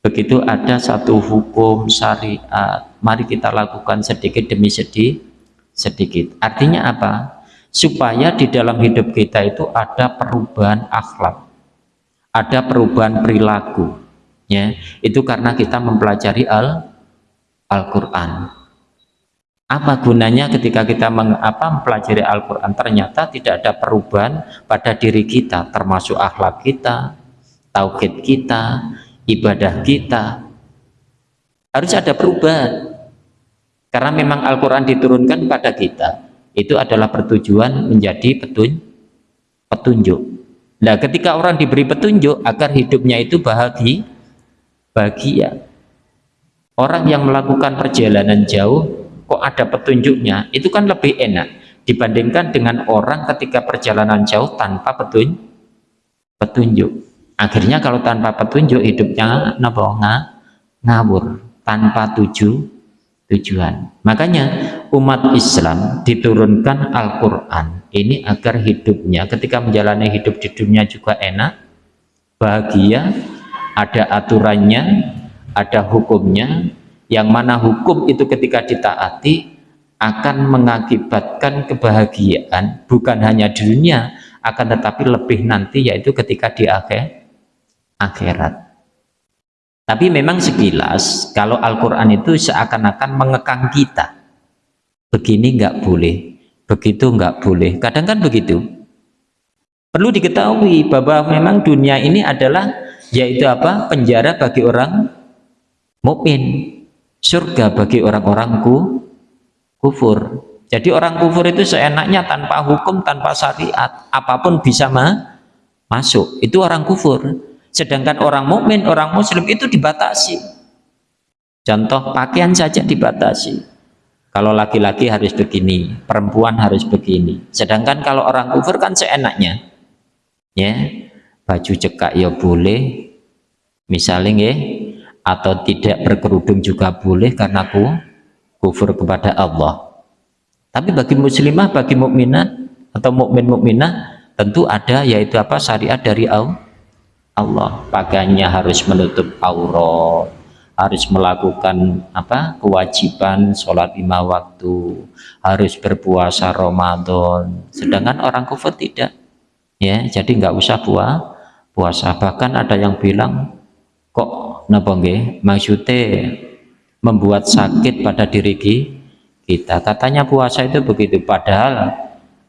A: Begitu ada satu hukum syariat mari kita lakukan sedikit demi sedikit sedikit. Artinya apa? Supaya di dalam hidup kita itu ada perubahan akhlak ada perubahan perilaku ya. Itu karena kita mempelajari al Al-Quran. Apa gunanya ketika kita meng, apa, mempelajari Al-Quran? Ternyata tidak ada perubahan pada diri kita termasuk akhlak kita tauhid kita ibadah kita. Harus ada perubahan. Karena memang Al-Quran diturunkan pada kita itu adalah pertujuan menjadi petun, petunjuk nah ketika orang diberi petunjuk agar hidupnya itu bahagia bahagia. Orang yang melakukan perjalanan jauh kok ada petunjuknya? Itu kan lebih enak dibandingkan dengan orang ketika perjalanan jauh tanpa petun petunjuk. Akhirnya kalau tanpa petunjuk hidupnya napa ngawur tanpa tuju tujuan. Makanya umat Islam diturunkan Al-Quran ini agar hidupnya ketika menjalani hidup di dunia juga enak bahagia ada aturannya ada hukumnya. Yang mana hukum itu ketika ditaati akan mengakibatkan kebahagiaan bukan hanya di dunia akan tetapi lebih nanti yaitu ketika di akhir akhirat. Tapi memang sekilas kalau Al-Quran itu seakan-akan mengekang kita. Begini nggak boleh begitu nggak boleh. Kadang kan begitu. Perlu diketahui bahwa memang dunia ini adalah yaitu apa? Penjara bagi orang mukmin surga bagi orang-orang ku, kufur. Jadi orang kufur itu seenaknya tanpa hukum tanpa syariat apa pun bisa ma masuk. Itu orang kufur. Sedangkan orang mukmin orang muslim itu dibatasi. Contoh pakaian saja dibatasi kalau laki-laki harus begini perempuan harus begini. Sedangkan kalau orang kufur kan seenaknya. Ya baju cekak ya boleh. Misalnya ya atau tidak berkerudung juga boleh karena ku kufur kepada Allah. Tapi bagi muslimah bagi mukminat atau mukmin mukminah tentu ada yaitu apa? Syariat dari Allah. Pakaiannya harus menutup aurat harus melakukan apa kewajiban sholat lima waktu harus berpuasa Ramadan. Sedangkan orang kufur tidak. Ya jadi nggak usah puasa puasa. Bahkan ada yang bilang kok napa nggih? Maksudnya membuat sakit pada diri kita. Katanya puasa itu begitu. Padahal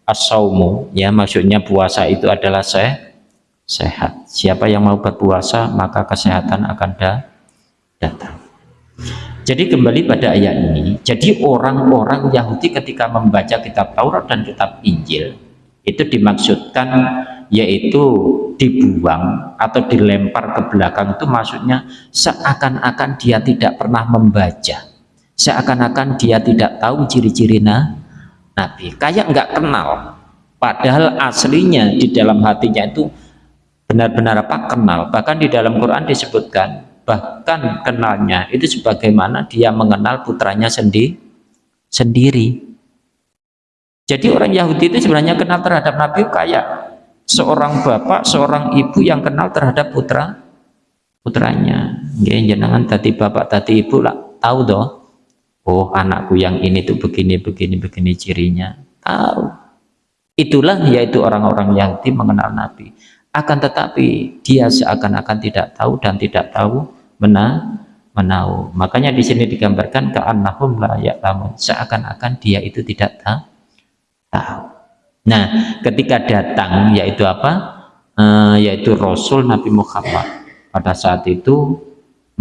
A: asaumu ya maksudnya puasa itu adalah se sehat. Siapa yang mau berpuasa maka kesehatan akan da datang. Jadi kembali pada ayat ini jadi orang-orang Yahudi ketika membaca kitab Taurat dan kitab Injil itu dimaksudkan yaitu dibuang atau dilempar ke belakang itu maksudnya seakan-akan dia tidak pernah membaca. Seakan-akan dia tidak tahu ciri-ciri Nabi. Kayak nggak kenal. Padahal aslinya di dalam hatinya itu benar-benar apa? Kenal. Bahkan di dalam Quran disebutkan bahkan kenalnya itu sebagaimana dia mengenal putranya sendi sendiri jadi orang Yahudi itu sebenarnya kenal terhadap Nabi kayak seorang bapak, seorang ibu yang kenal terhadap putra putranya. Ya, jenengan tadi bapak, tadi ibu lah tahu doh. Oh, anakku yang ini tuh begini, begini, begini cirinya. Tahu. Itulah yaitu orang-orang yang mengenal Nabi. Akan tetapi dia seakan-akan tidak tahu dan tidak tahu benar menau. Makanya di sini digambarkan ke annahum la ya'lamun. Seakan-akan dia itu tidak tahu. Nah, ketika datang yaitu apa? Uh, yaitu Rasul Nabi Muhammad pada saat itu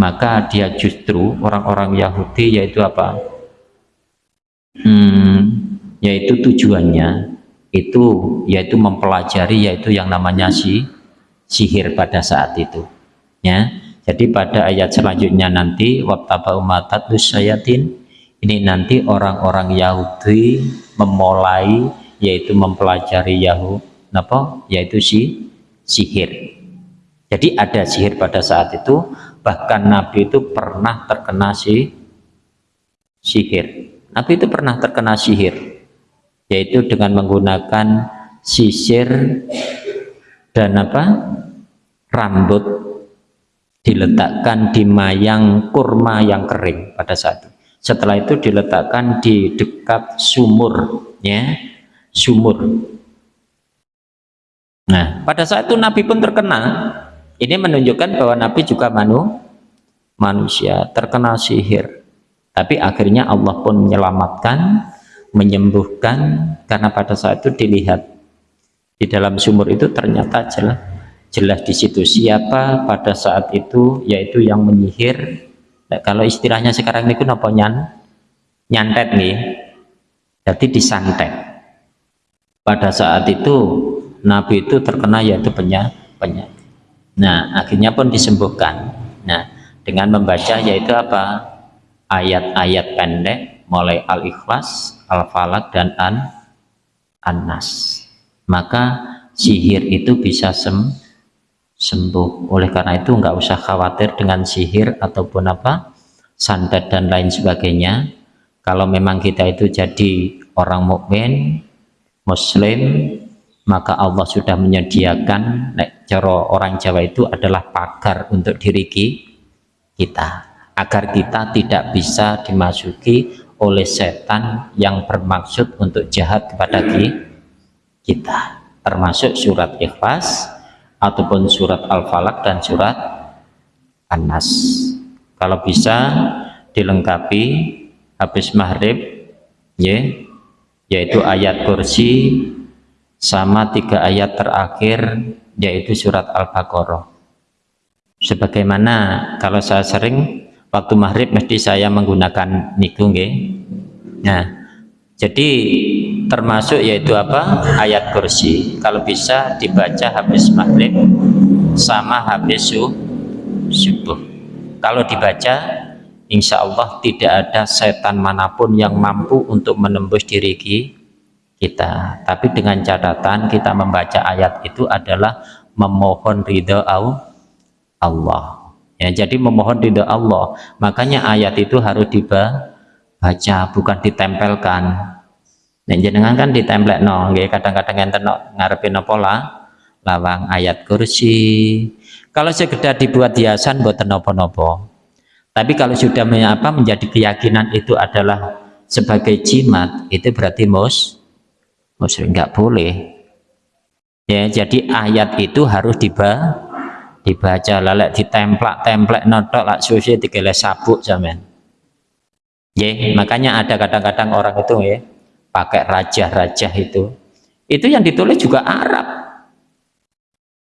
A: maka dia justru orang-orang Yahudi yaitu apa hmm, yaitu tujuannya itu yaitu mempelajari yaitu yang namanya si sihir pada saat itu. Ya. Jadi pada ayat selanjutnya nanti umatat ini nanti orang-orang Yahudi memulai yaitu mempelajari Yahud apa? Yaitu si sihir. Jadi ada sihir pada saat itu bahkan Nabi itu pernah terkena si sihir. Nabi itu pernah terkena sihir yaitu dengan menggunakan sisir dan apa? Rambut diletakkan di mayang kurma yang kering pada saat itu. Setelah itu diletakkan di dekat sumur ya sumur. Nah pada saat itu Nabi pun terkena. Ini menunjukkan bahwa Nabi juga manu, manusia terkena sihir. Tapi akhirnya Allah pun menyelamatkan menyembuhkan karena pada saat itu dilihat di dalam sumur itu ternyata jelas jelas di situ. Siapa pada saat itu yaitu yang menyihir? Nah, kalau istilahnya sekarang ini apa nyan nyantet nih? Jadi disantet. Pada saat itu Nabi itu terkena yaitu penyakit penyakit Nah, akhirnya pun disembuhkan. Nah, dengan membaca yaitu apa? Ayat-ayat pendek mulai Al-Ikhlas, Al-Falaq dan An An-Nas. Maka sihir itu bisa sem sembuh. Oleh karena itu nggak usah khawatir dengan sihir ataupun apa? santet dan lain sebagainya. Kalau memang kita itu jadi orang mukmin, muslim, maka Allah sudah menyediakan nek coro orang Jawa itu adalah pagar untuk diri kita agar kita tidak bisa dimasuki oleh setan yang bermaksud untuk jahat kepada kita. Termasuk surat ikhlas ataupun surat al-falak dan surat an-nas. Kalau bisa dilengkapi habis maghrib ya, yaitu ayat kursi sama tiga ayat terakhir yaitu surat Al-Baqarah. Sebagaimana kalau saya sering waktu maghrib mesti saya menggunakan niku nah jadi termasuk yaitu apa? Ayat kursi. Kalau bisa dibaca habis maghrib sama habis subuh. Kalau dibaca insya Allah tidak ada setan mana pun yang mampu untuk menembus diri kita. Tapi dengan catatan kita membaca ayat itu adalah memohon ridho Allah ya jadi memohon ridho Allah. Makanya ayat itu harus dibaca bukan ditempelkan. Dan jenengan kan ditempel no kadang-kadang yang tenok ngarepin pola lawang ayat kursi. Kalau sekedar dibuat hiasan buat nopo-nopo tapi kalau sudah menyapa menjadi keyakinan itu adalah sebagai jimat itu berarti mus muslim nggak boleh. Ya jadi ayat itu harus dibaca dibaca lalek ditemplak templek notok lak susi dikele sabuk zaman ya makanya ada kadang-kadang orang itu ya pakai raja-raja itu. Itu yang ditulis juga Arab.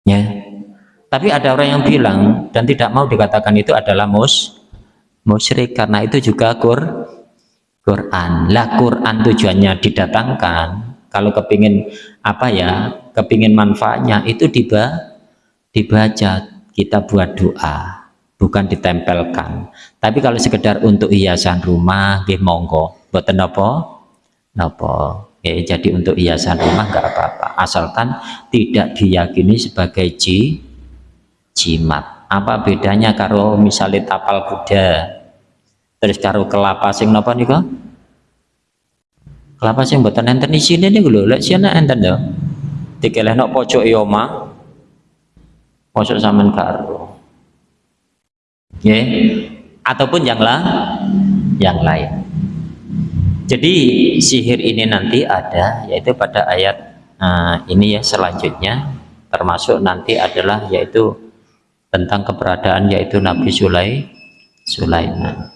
A: Ya tapi ada orang yang bilang dan tidak mau dikatakan itu adalah mus musyrik karena itu juga Qur Quran. Lah Quran tujuannya didatangkan. Kalau kepingin apa ya kepingin manfaatnya itu diba, dibaca kita buat doa bukan ditempelkan. Tapi kalau sekedar untuk hiasan rumah nggih monggo. Boten napa ya, jadi untuk hiasan rumah enggak apa-apa. Asalkan tidak diyakini sebagai ji, jimat. Apa bedanya kalau misalnya tapal kuda? Terus karo kelapa sing napa nika kelapa sing mboten enten isine niku lho. Lek siana enten yo dikelehno pojok yoma pojok sampean karo nggih. Ataupun yang lah yang lain. Jadi sihir ini nanti ada yaitu pada ayat nah, ini ya selanjutnya. Termasuk nanti adalah yaitu tentang keberadaan yaitu Nabi Sulai Sulaiman.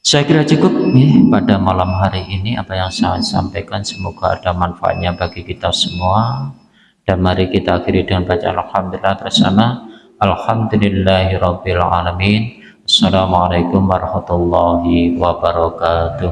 A: Saya kira cukup nih pada malam hari ini. Apa yang saya sampaikan semoga ada manfaatnya bagi kita semua dan mari kita akhiri dengan baca Alhamdulillah bersama. Alhamdulillahirrabbilalamin. Assalamualaikum warahmatullahi wabarakatuh.